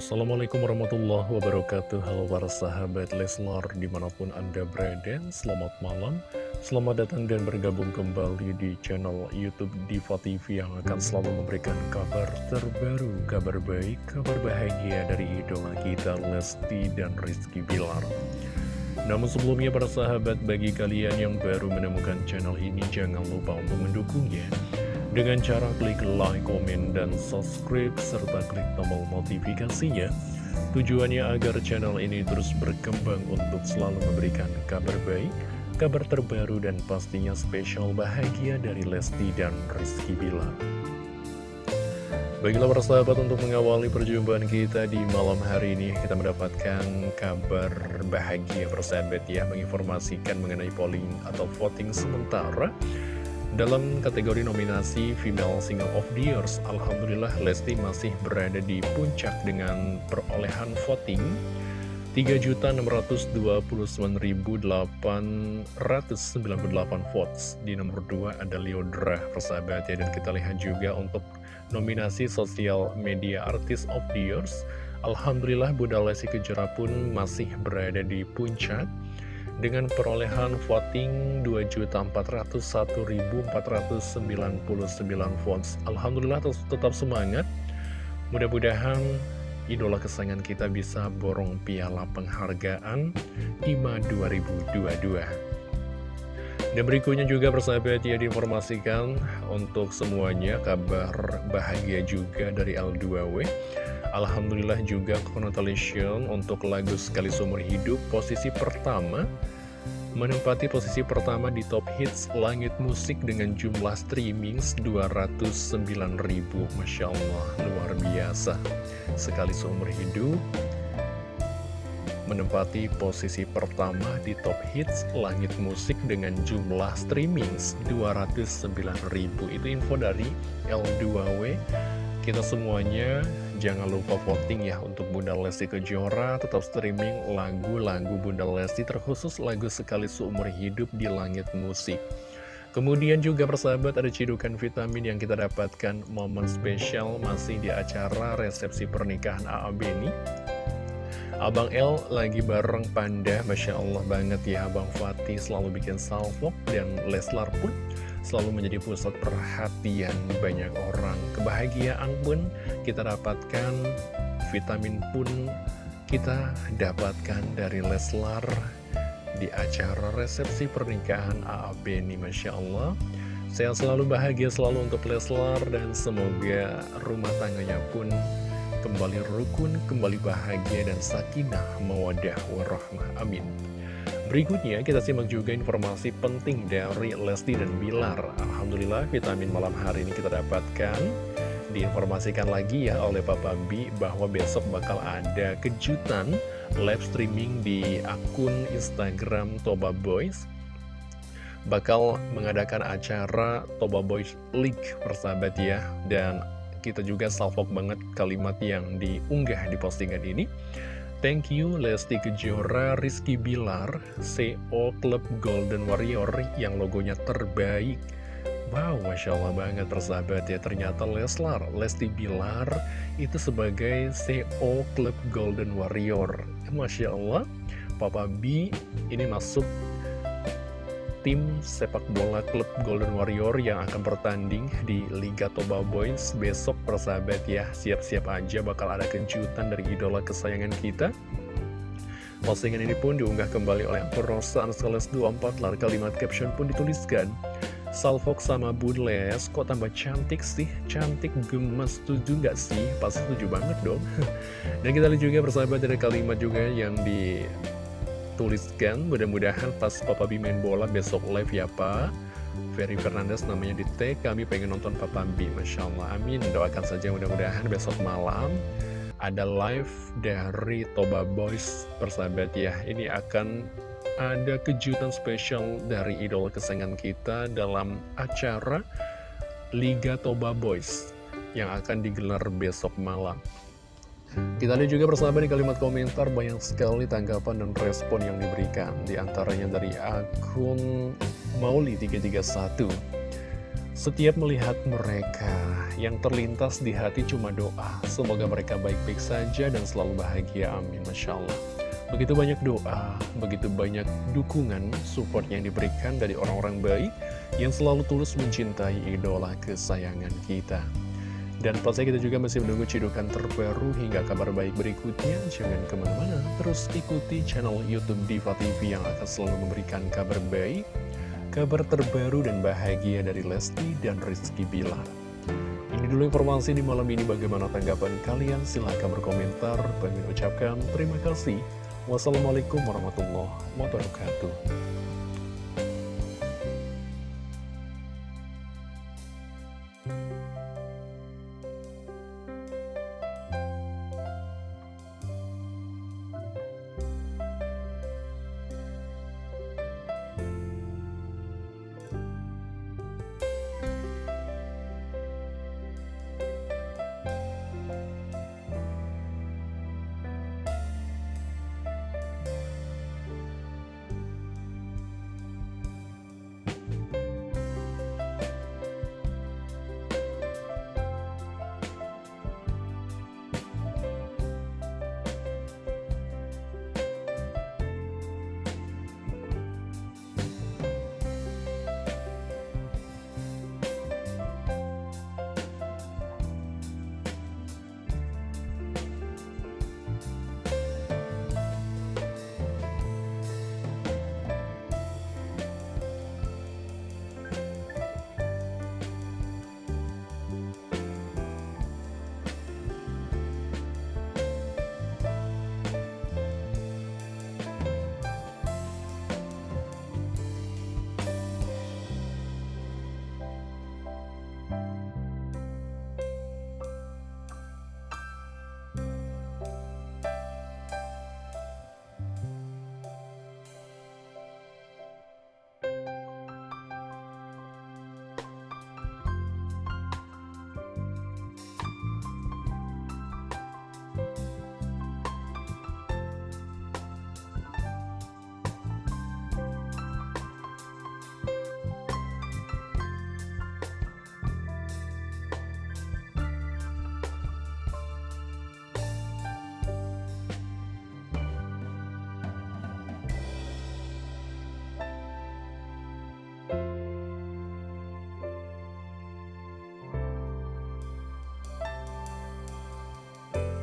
Assalamualaikum warahmatullahi wabarakatuh. Halo para sahabat Leslar di mana pun anda berada Selamat malam. Selamat datang dan bergabung kembali di channel Youtube Diva TV Yang akan selalu memberikan kabar terbaru Kabar baik, kabar bahagia dari idola kita Lesti dan Rizky Bilar. Namun sebelumnya para sahabat bagi kalian yang baru menemukan channel ini jangan lupa untuk mendukungnya dengan cara klik like, komen, dan subscribe, serta klik tombol notifikasinya. Tujuannya agar channel ini terus berkembang untuk selalu memberikan kabar baik, kabar terbaru, dan pastinya spesial bahagia dari Lesti dan Rizky Bilar. Baiklah para sahabat untuk mengawali perjumpaan kita di malam hari ini Kita mendapatkan kabar bahagia persahabat ya Menginformasikan mengenai polling atau voting sementara dalam kategori nominasi Female Single of the Year, Alhamdulillah Lesti masih berada di puncak dengan perolehan voting 3.629.898 votes. Di nomor 2 ada Leodra, persahabat ya. Dan kita lihat juga untuk nominasi Social Media Artist of the Year, Alhamdulillah Bunda Lesti Kejora pun masih berada di puncak dengan perolehan voting 2.401.499 votes. Alhamdulillah tetap semangat. Mudah-mudahan idola kesayangan kita bisa borong piala penghargaan IMA 2022. Dan berikutnya juga persahabat ya diinformasikan untuk semuanya kabar bahagia juga dari L2W. Alhamdulillah juga congratulations untuk lagu Sekali Seumur Hidup posisi pertama menempati posisi pertama di top hits langit musik dengan jumlah streaming 209.000 Masya Allah, luar biasa Sekali Seumur Hidup menempati posisi pertama di top hits langit musik dengan jumlah streaming 209.000 itu info dari L2W kita semuanya jangan lupa voting ya untuk Bunda Lesti Kejora. Tetap streaming lagu-lagu Bunda Lesti terkhusus lagu Sekali Seumur Hidup di Langit Musik. Kemudian juga persahabat ada cidukan vitamin yang kita dapatkan. Momen spesial masih di acara resepsi pernikahan AA Beni Abang L lagi bareng Panda, Masya Allah banget ya Abang Fatih selalu bikin salvok dan Leslar pun selalu menjadi pusat perhatian banyak orang. Kebahagiaan pun kita dapatkan, vitamin pun kita dapatkan dari Leslar di acara resepsi pernikahan AAB ini, Masya Allah. Saya selalu bahagia selalu untuk Leslar dan semoga rumah tangganya pun kembali rukun, kembali bahagia dan sakinah, mawadah, warahmah. Amin. Berikutnya kita simak juga informasi penting dari Lesti dan Bilar Alhamdulillah vitamin malam hari ini kita dapatkan Diinformasikan lagi ya oleh Papa B bahwa besok bakal ada kejutan live streaming di akun Instagram Toba Boys Bakal mengadakan acara Toba Boys League persahabat ya Dan kita juga salvok banget kalimat yang diunggah di postingan ini Thank you Lesti Kejora, Rizky Bilar, CO Club Golden Warrior yang logonya terbaik. Wow, Masya Allah banget persahabat ya, ternyata Leslar, Lesti Bilar itu sebagai CO Club Golden Warrior. Masya Allah, Papa B ini masuk tim sepak bola klub Golden Warrior yang akan bertanding di Liga Toba Boys besok persahabat ya. Siap-siap aja bakal ada kejutan dari idola kesayangan kita. Postingan ini pun diunggah kembali oleh aktor Rosa Anseles 24 lalu kalimat caption pun dituliskan. Salfok sama Bunles kok tambah cantik sih? Cantik gemes setuju nggak sih? Pas setuju banget dong. Dan kita lihat juga persahabat ada kalimat juga yang di tuliskan mudah-mudahan pas Papa B main bola besok live ya Pak. Ferry Fernandez namanya di tag kami pengen nonton Papa B Masya Allah amin. Doakan saja mudah-mudahan besok malam ada live dari Toba Boys persahabat ya. Ini akan ada kejutan spesial dari idol kesayangan kita dalam acara Liga Toba Boys yang akan digelar besok malam kita lihat juga bersama di kalimat komentar banyak sekali tanggapan dan respon yang diberikan Di antaranya dari akun Mauli331 Setiap melihat mereka, yang terlintas di hati cuma doa. Semoga mereka baik-baik saja dan selalu bahagia. Amin. Masya Allah. Begitu banyak doa, begitu banyak dukungan, support yang diberikan dari orang-orang baik yang selalu tulus mencintai idola kesayangan kita. Dan pastinya kita juga masih menunggu cidukan terbaru hingga kabar baik berikutnya. Jangan ke mana-mana, terus ikuti channel Youtube Diva TV yang akan selalu memberikan kabar baik, kabar terbaru dan bahagia dari Lesti dan Rizky Bilar. Ini dulu informasi di malam ini bagaimana tanggapan kalian. Silahkan berkomentar. Kami ucapkan terima kasih. Wassalamualaikum warahmatullahi wabarakatuh.